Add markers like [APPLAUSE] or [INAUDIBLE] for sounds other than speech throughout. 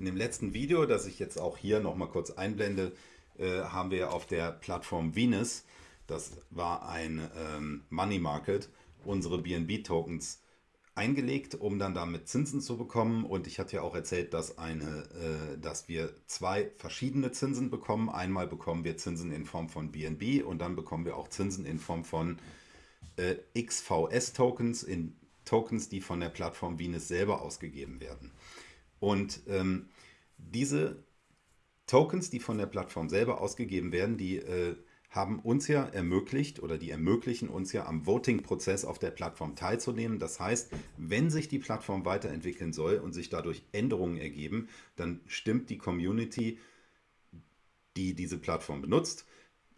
In dem letzten Video, das ich jetzt auch hier nochmal kurz einblende, äh, haben wir auf der Plattform Venus, das war ein ähm, Money Market, unsere BNB-Tokens eingelegt, um dann damit Zinsen zu bekommen. Und ich hatte ja auch erzählt, dass, eine, äh, dass wir zwei verschiedene Zinsen bekommen. Einmal bekommen wir Zinsen in Form von BNB und dann bekommen wir auch Zinsen in Form von äh, XVS-Tokens, in Tokens, die von der Plattform Venus selber ausgegeben werden. Und ähm, diese Tokens, die von der Plattform selber ausgegeben werden, die äh, haben uns ja ermöglicht oder die ermöglichen uns ja am Voting-Prozess auf der Plattform teilzunehmen. Das heißt, wenn sich die Plattform weiterentwickeln soll und sich dadurch Änderungen ergeben, dann stimmt die Community, die diese Plattform benutzt,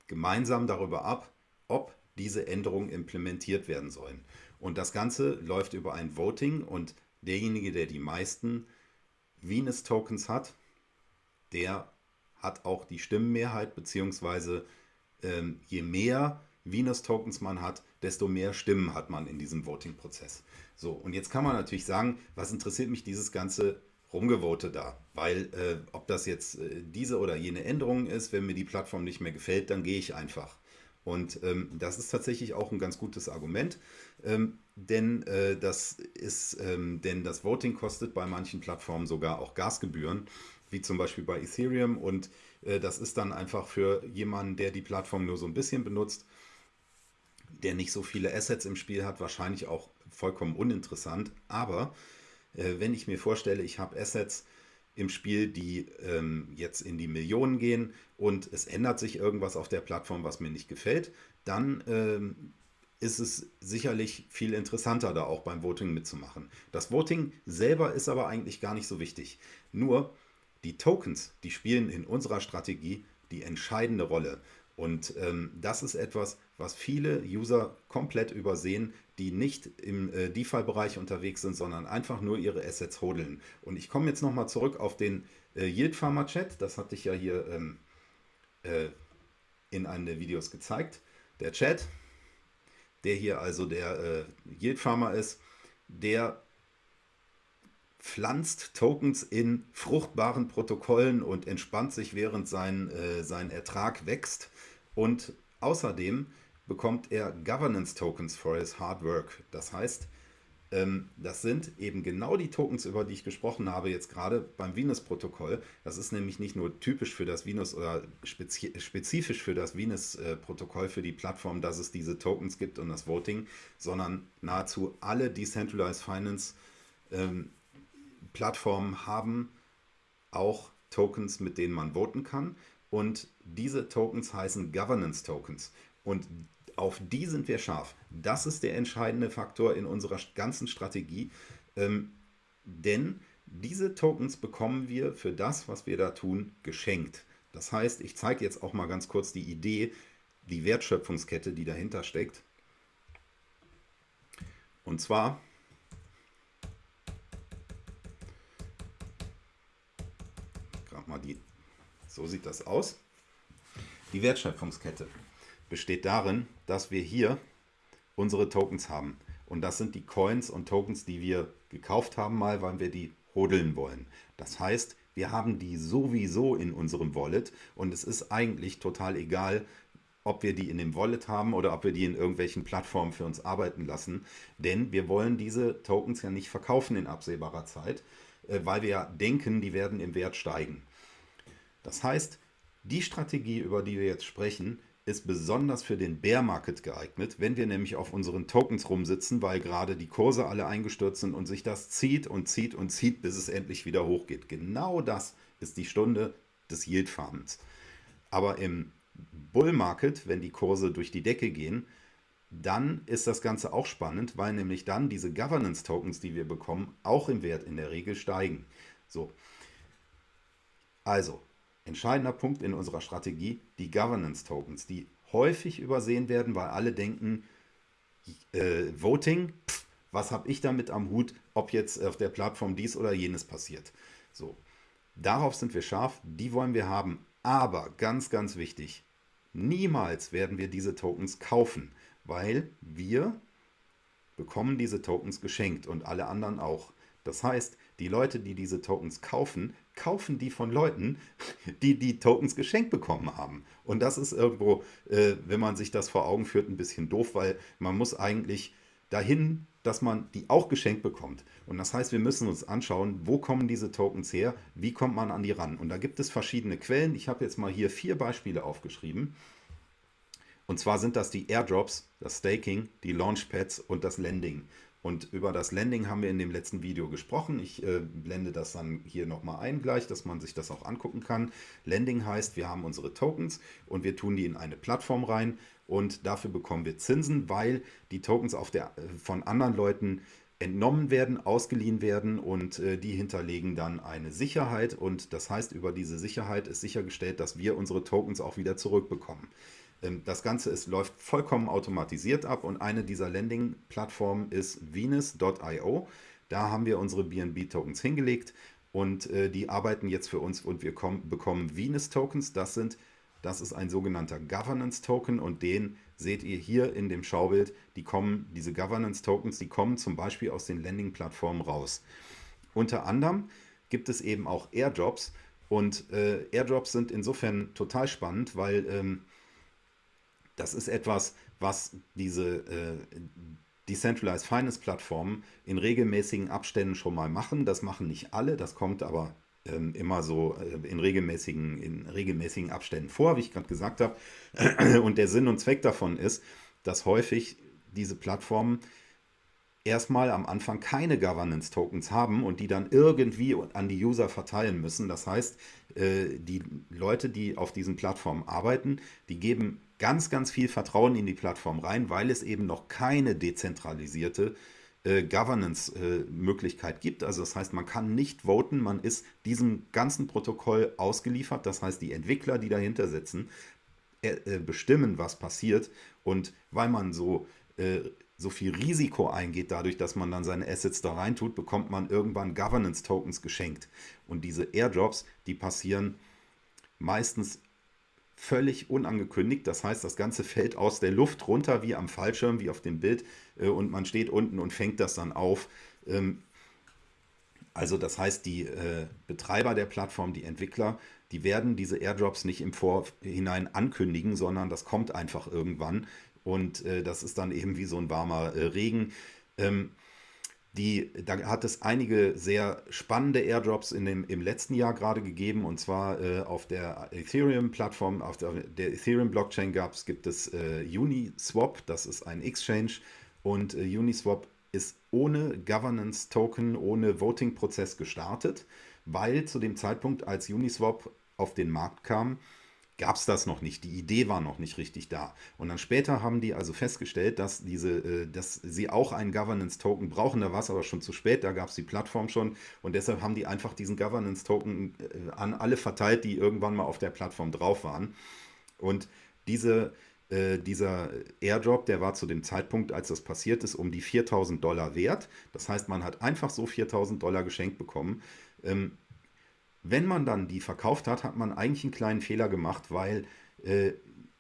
gemeinsam darüber ab, ob diese Änderungen implementiert werden sollen. Und das Ganze läuft über ein Voting und derjenige, der die meisten Venus-Tokens hat, der hat auch die Stimmenmehrheit, beziehungsweise ähm, je mehr Venus-Tokens man hat, desto mehr Stimmen hat man in diesem Voting-Prozess. So, und jetzt kann man natürlich sagen, was interessiert mich dieses ganze Rumgevote da? Weil, äh, ob das jetzt äh, diese oder jene Änderung ist, wenn mir die Plattform nicht mehr gefällt, dann gehe ich einfach. Und ähm, das ist tatsächlich auch ein ganz gutes Argument, ähm, denn, äh, das ist, ähm, denn das Voting kostet bei manchen Plattformen sogar auch Gasgebühren, wie zum Beispiel bei Ethereum. Und äh, das ist dann einfach für jemanden, der die Plattform nur so ein bisschen benutzt, der nicht so viele Assets im Spiel hat, wahrscheinlich auch vollkommen uninteressant. Aber äh, wenn ich mir vorstelle, ich habe Assets, im Spiel, die ähm, jetzt in die Millionen gehen und es ändert sich irgendwas auf der Plattform, was mir nicht gefällt, dann ähm, ist es sicherlich viel interessanter, da auch beim Voting mitzumachen. Das Voting selber ist aber eigentlich gar nicht so wichtig. Nur die Tokens, die spielen in unserer Strategie die entscheidende Rolle. Und ähm, das ist etwas, was viele User komplett übersehen, die nicht im äh, DeFi-Bereich unterwegs sind, sondern einfach nur ihre Assets hodeln. Und ich komme jetzt nochmal zurück auf den äh, Yield Farmer Chat. Das hatte ich ja hier ähm, äh, in einem der Videos gezeigt. Der Chat, der hier also der äh, Yield Farmer ist, der pflanzt Tokens in fruchtbaren Protokollen und entspannt sich, während sein, äh, sein Ertrag wächst. Und außerdem bekommt er Governance Tokens for his hard work. Das heißt, das sind eben genau die Tokens, über die ich gesprochen habe, jetzt gerade beim Venus-Protokoll. Das ist nämlich nicht nur typisch für das Venus oder spezifisch für das Venus-Protokoll, für die Plattform, dass es diese Tokens gibt und das Voting, sondern nahezu alle Decentralized Finance ähm, haben auch Tokens, mit denen man voten kann. Und diese Tokens heißen Governance Tokens. Und auf die sind wir scharf. Das ist der entscheidende Faktor in unserer ganzen Strategie. Ähm, denn diese Tokens bekommen wir für das, was wir da tun, geschenkt. Das heißt, ich zeige jetzt auch mal ganz kurz die Idee, die Wertschöpfungskette, die dahinter steckt. Und zwar mal die, so sieht das aus. Die Wertschöpfungskette besteht darin, dass wir hier unsere Tokens haben. Und das sind die Coins und Tokens, die wir gekauft haben mal, weil wir die hodeln wollen. Das heißt, wir haben die sowieso in unserem Wallet und es ist eigentlich total egal, ob wir die in dem Wallet haben oder ob wir die in irgendwelchen Plattformen für uns arbeiten lassen. Denn wir wollen diese Tokens ja nicht verkaufen in absehbarer Zeit, äh, weil wir ja denken, die werden im Wert steigen. Das heißt, die Strategie, über die wir jetzt sprechen, ist besonders für den Bear Market geeignet, wenn wir nämlich auf unseren Tokens rumsitzen, weil gerade die Kurse alle eingestürzt sind und sich das zieht und zieht und zieht, bis es endlich wieder hochgeht. Genau das ist die Stunde des Yield Farmens. Aber im Bull Market, wenn die Kurse durch die Decke gehen, dann ist das Ganze auch spannend, weil nämlich dann diese Governance Tokens, die wir bekommen, auch im Wert in der Regel steigen. So. Also, entscheidender Punkt in unserer Strategie, die Governance Tokens, die häufig übersehen werden, weil alle denken, äh, Voting, pff, was habe ich damit am Hut, ob jetzt auf der Plattform dies oder jenes passiert. So, darauf sind wir scharf, die wollen wir haben. Aber ganz, ganz wichtig, niemals werden wir diese Tokens kaufen, weil wir bekommen diese Tokens geschenkt und alle anderen auch. Das heißt, die Leute, die diese Tokens kaufen, kaufen die von Leuten, die die Tokens geschenkt bekommen haben. Und das ist irgendwo, äh, wenn man sich das vor Augen führt, ein bisschen doof, weil man muss eigentlich dahin, dass man die auch geschenkt bekommt. Und das heißt, wir müssen uns anschauen, wo kommen diese Tokens her, wie kommt man an die ran. Und da gibt es verschiedene Quellen. Ich habe jetzt mal hier vier Beispiele aufgeschrieben. Und zwar sind das die Airdrops, das Staking, die Launchpads und das Lending. Und über das Landing haben wir in dem letzten Video gesprochen. Ich äh, blende das dann hier nochmal ein gleich, dass man sich das auch angucken kann. Landing heißt, wir haben unsere Tokens und wir tun die in eine Plattform rein und dafür bekommen wir Zinsen, weil die Tokens auf der, äh, von anderen Leuten entnommen werden, ausgeliehen werden und äh, die hinterlegen dann eine Sicherheit und das heißt, über diese Sicherheit ist sichergestellt, dass wir unsere Tokens auch wieder zurückbekommen. Ähm, das Ganze ist, läuft vollkommen automatisiert ab und eine dieser Landing-Plattformen ist Venus.io. Da haben wir unsere BNB-Tokens hingelegt und äh, die arbeiten jetzt für uns und wir kommen, bekommen Venus-Tokens. Das, das ist ein sogenannter Governance-Token und den seht ihr hier in dem Schaubild. Die kommen, diese Governance-Tokens, die kommen zum Beispiel aus den Landing-Plattformen raus. Unter anderem gibt es eben auch Airdrops und äh, Airdrops sind insofern total spannend, weil ähm, das ist etwas, was diese äh, Decentralized Finance Plattformen in regelmäßigen Abständen schon mal machen. Das machen nicht alle, das kommt aber ähm, immer so äh, in, regelmäßigen, in regelmäßigen Abständen vor, wie ich gerade gesagt habe. [CLEARS THROAT] Und der Sinn und Zweck davon ist, dass häufig diese Plattformen erstmal am Anfang keine Governance-Tokens haben und die dann irgendwie an die User verteilen müssen. Das heißt, äh, die Leute, die auf diesen Plattformen arbeiten, die geben ganz, ganz viel Vertrauen in die Plattform rein, weil es eben noch keine dezentralisierte äh, Governance-Möglichkeit gibt. Also das heißt, man kann nicht voten, man ist diesem ganzen Protokoll ausgeliefert. Das heißt, die Entwickler, die dahinter sitzen, äh, bestimmen, was passiert. Und weil man so so viel Risiko eingeht, dadurch, dass man dann seine Assets da reintut, bekommt man irgendwann Governance-Tokens geschenkt. Und diese Airdrops, die passieren meistens völlig unangekündigt. Das heißt, das Ganze fällt aus der Luft runter, wie am Fallschirm, wie auf dem Bild. Äh, und man steht unten und fängt das dann auf. Ähm, also das heißt, die äh, Betreiber der Plattform, die Entwickler, die werden diese Airdrops nicht im Vorhinein ankündigen, sondern das kommt einfach irgendwann. Und äh, das ist dann eben wie so ein warmer äh, Regen. Ähm, die, da hat es einige sehr spannende Airdrops in dem, im letzten Jahr gerade gegeben. Und zwar äh, auf der Ethereum-Plattform, auf der, der Ethereum-Blockchain gibt es äh, Uniswap, das ist ein Exchange. Und äh, Uniswap ist ohne Governance-Token, ohne Voting-Prozess gestartet, weil zu dem Zeitpunkt, als Uniswap auf den Markt kam, gab es das noch nicht. Die Idee war noch nicht richtig da. Und dann später haben die also festgestellt, dass, diese, äh, dass sie auch einen Governance-Token brauchen. Da war es aber schon zu spät, da gab es die Plattform schon. Und deshalb haben die einfach diesen Governance-Token äh, an alle verteilt, die irgendwann mal auf der Plattform drauf waren. Und diese, äh, dieser Airdrop, der war zu dem Zeitpunkt, als das passiert ist, um die 4000 Dollar wert. Das heißt, man hat einfach so 4000 Dollar geschenkt bekommen. Ähm, wenn man dann die verkauft hat, hat man eigentlich einen kleinen Fehler gemacht, weil äh,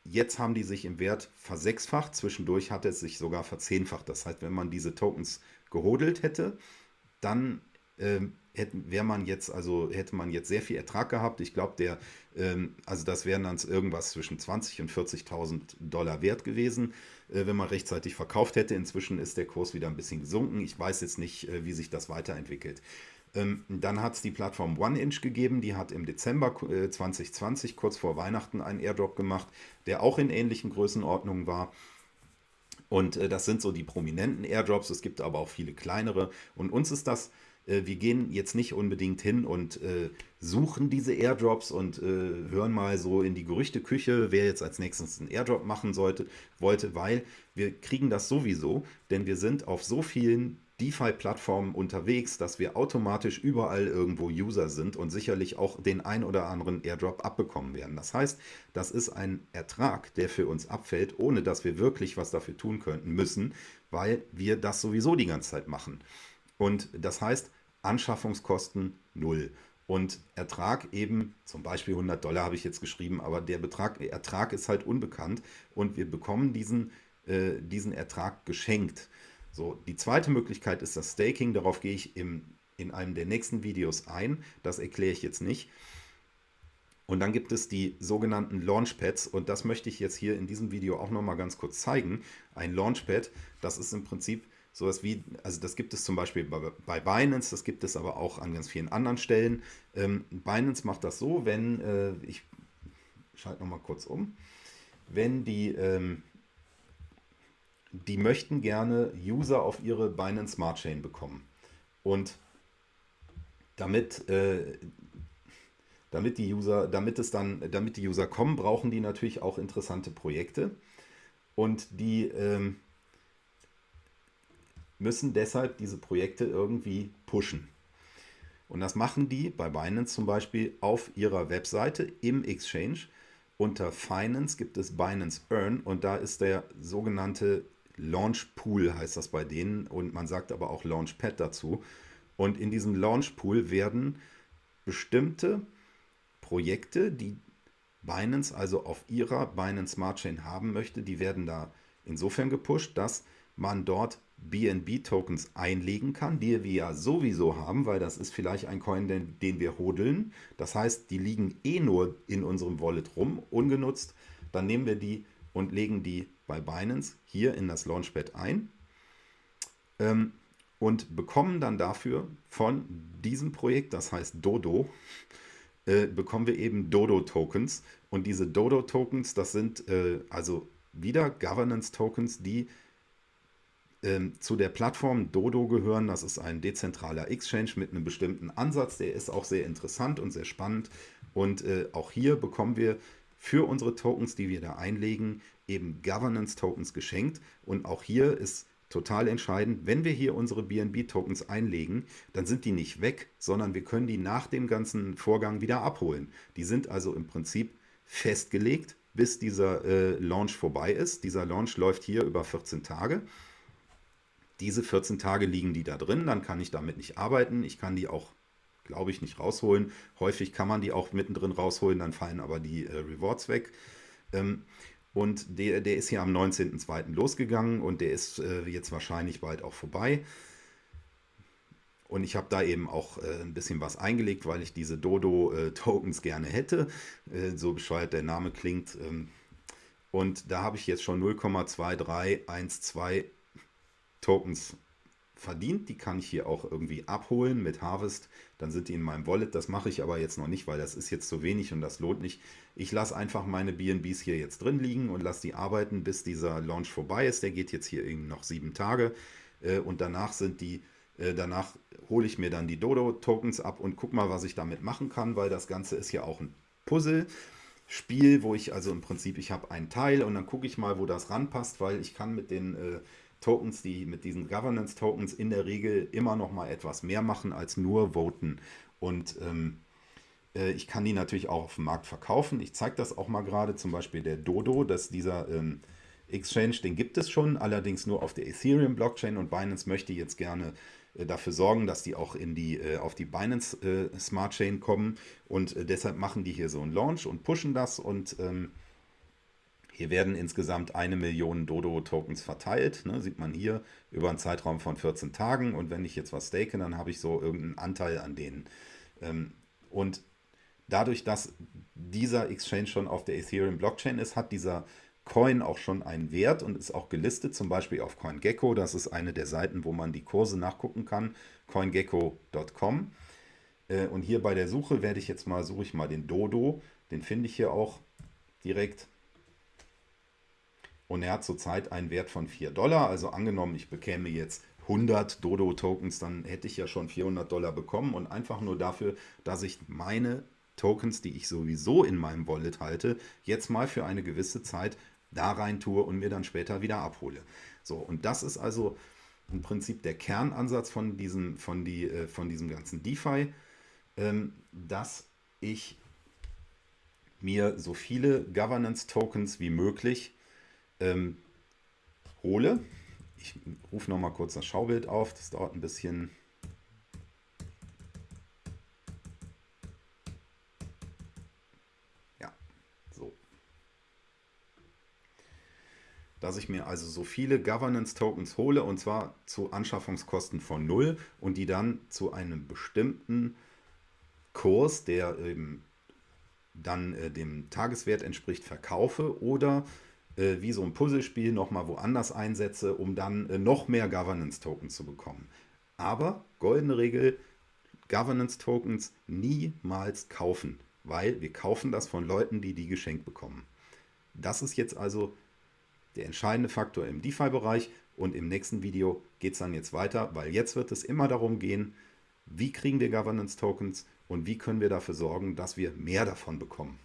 jetzt haben die sich im Wert versechsfacht. Zwischendurch hat es sich sogar verzehnfacht. Das heißt, wenn man diese Tokens gehodelt hätte, dann äh, hätte, man jetzt, also hätte man jetzt sehr viel Ertrag gehabt. Ich glaube, der, ähm, also das wären dann irgendwas zwischen 20 und 40.000 Dollar wert gewesen, äh, wenn man rechtzeitig verkauft hätte. Inzwischen ist der Kurs wieder ein bisschen gesunken. Ich weiß jetzt nicht, äh, wie sich das weiterentwickelt. Ähm, dann hat es die Plattform OneInch gegeben, die hat im Dezember 2020, äh, kurz vor Weihnachten, einen Airdrop gemacht, der auch in ähnlichen Größenordnungen war. Und äh, das sind so die prominenten Airdrops, es gibt aber auch viele kleinere. Und uns ist das, äh, wir gehen jetzt nicht unbedingt hin und suchen diese Airdrops und hören mal so in die Gerüchteküche, wer jetzt als nächstes einen Airdrop machen sollte, wollte, weil wir kriegen das sowieso, denn wir sind auf so vielen DeFi-Plattformen unterwegs, dass wir automatisch überall irgendwo User sind und sicherlich auch den ein oder anderen Airdrop abbekommen werden. Das heißt, das ist ein Ertrag, der für uns abfällt, ohne dass wir wirklich was dafür tun könnten müssen, weil wir das sowieso die ganze Zeit machen. Und das heißt, Anschaffungskosten null. Und Ertrag eben, zum Beispiel 100 Dollar habe ich jetzt geschrieben, aber der Betrag, Ertrag ist halt unbekannt und wir bekommen diesen, äh, diesen Ertrag geschenkt. So, die zweite Möglichkeit ist das Staking, darauf gehe ich im in einem der nächsten Videos ein. Das erkläre ich jetzt nicht. Und dann gibt es die sogenannten Launchpads und das möchte ich jetzt hier in diesem Video auch nochmal ganz kurz zeigen. Ein Launchpad, das ist im Prinzip sowas wie, also das gibt es zum Beispiel bei, Binance, das gibt es aber auch an ganz vielen anderen Stellen. Ähm, Binance macht das so, wenn, äh, ich schalte nochmal kurz um, wenn die, ähm, die möchten gerne User auf ihre Binance Smart Chain bekommen. Und damit, äh, damit die User, damit es dann, damit die User kommen, brauchen die natürlich auch interessante Projekte. Und die ähm, müssen deshalb diese Projekte irgendwie pushen. Und das machen die bei Binance zum Beispiel auf ihrer Webseite im Exchange. Unter Finance gibt es Binance Earn und da ist der sogenannte Launch Pool, heißt das bei denen. Und man sagt aber auch Launchpad dazu. Und in diesem Launch Pool werden bestimmte Projekte, die Binance also auf ihrer Binance Smart Chain haben möchte, die werden da insofern gepusht, dass man dort BNB-Tokens einlegen kann, die wir ja sowieso haben, weil das ist vielleicht ein Coin, den, den wir hodeln. Das heißt, die liegen eh nur in unserem Wallet rum, ungenutzt. Dann nehmen wir die und legen die bei Binance hier in das Launchpad ein ähm, und bekommen dann dafür von diesem Projekt, das heißt Dodo, äh, bekommen wir eben Dodo-Tokens. Und diese Dodo-Tokens, das sind äh, also wieder Governance-Tokens, die ähm, zu der Plattform Dodo gehören. Das ist ein dezentraler Exchange mit einem bestimmten Ansatz. Der ist auch sehr interessant und sehr spannend. Und äh, auch hier bekommen wir für unsere Tokens, die wir da einlegen, eben Governance-Tokens geschenkt. Und auch hier ist total entscheidend, wenn wir hier unsere BNB-Tokens einlegen, dann sind die nicht weg, sondern wir können die nach dem ganzen Vorgang wieder abholen. Die sind also im Prinzip festgelegt, bis dieser äh, Launch vorbei ist. Dieser Launch läuft hier über 14 Tage. Diese 14 Tage liegen die da drin, dann kann ich damit nicht arbeiten. Ich kann die auch, glaube ich, nicht rausholen. Häufig kann man die auch mittendrin rausholen, dann fallen aber die äh, Rewards weg. Ähm, und der, der ist hier am 19.02. losgegangen und der ist äh, jetzt wahrscheinlich bald auch vorbei. Und ich habe da eben auch äh, ein bisschen was eingelegt, weil ich diese Dodo-Tokens äh, gerne hätte. Äh, so bescheuert der Name klingt. Ähm, und da habe ich jetzt schon 0,2312 Tokens verdient. Die kann ich hier auch irgendwie abholen mit Harvest. Dann sind die in meinem Wallet. Das mache ich aber jetzt noch nicht, weil das ist jetzt zu wenig und das lohnt nicht. Ich lasse einfach meine BNBs hier jetzt drin liegen und lasse die arbeiten, bis dieser Launch vorbei ist. Der geht jetzt hier eben noch sieben Tage. Äh, und danach sind die, äh, danach hole ich mir dann die Dodo-Tokens ab und guck mal, was ich damit machen kann, weil das Ganze ist ja auch ein Puzzle. Spiel, wo ich also im Prinzip, ich habe einen Teil und dann gucke ich mal, wo das ranpasst, weil ich kann mit den äh, Tokens, die mit diesen Governance-Tokens in der Regel immer noch mal etwas mehr machen als nur voten. Und ähm, äh, ich kann die natürlich auch auf dem Markt verkaufen. Ich zeige das auch mal gerade, zum Beispiel der Dodo, dass dieser ähm, Exchange, den gibt es schon, allerdings nur auf der Ethereum-Blockchain und Binance möchte jetzt gerne äh, dafür sorgen, dass die auch in die, äh, auf die Binance äh, Smart Chain kommen und deshalb machen die hier so einen Launch und pushen das und ähm, hier werden insgesamt eine Million Dodo-Tokens verteilt, ne, sieht man hier, über einen Zeitraum von 14 Tagen. Und wenn ich jetzt was stake, dann habe ich so irgendeinen Anteil an denen. Ähm, und dadurch, dass dieser Exchange schon auf der Ethereum-Blockchain ist, hat dieser Coin auch schon einen Wert und ist auch gelistet, zum Beispiel auf CoinGecko. Das ist eine der Seiten, wo man die Kurse nachgucken kann, coingecko.com. Äh, und hier bei der Suche werde ich jetzt mal, suche ich mal den Dodo, den finde ich hier auch direkt. Und er hat zurzeit einen Wert von 4 Dollar. Also angenommen, ich bekäme jetzt 100 Dodo-Tokens, dann hätte ich ja schon 400 Dollar bekommen. Und einfach nur dafür, dass ich meine Tokens, die ich sowieso in meinem Wallet halte, jetzt mal für eine gewisse Zeit da rein tue und mir dann später wieder abhole. So, und das ist also im Prinzip der Kernansatz von diesem, von die, äh, von diesem ganzen DeFi, ähm, dass ich mir so viele Governance-Tokens wie möglich ähm, hole. Ich rufe noch mal kurz das Schaubild auf, das dauert ein bisschen. Ja, so. dass ich mir also so viele Governance-Tokens hole und zwar zu Anschaffungskosten von null und die dann zu einem bestimmten Kurs, der eben dann äh, dem Tageswert entspricht, verkaufe oder äh, wie so ein Puzzlespiel nochmal woanders einsetze, um dann äh, noch mehr Governance-Tokens zu bekommen. Aber goldene Regel, Governance-Tokens niemals kaufen, weil wir kaufen das von Leuten, die die geschenkt bekommen. Das ist jetzt also der entscheidende Faktor im DeFi-Bereich und im nächsten Video geht es dann jetzt weiter, weil jetzt wird es immer darum gehen, wie kriegen wir Governance-Tokens und wie können wir dafür sorgen, dass wir mehr davon bekommen.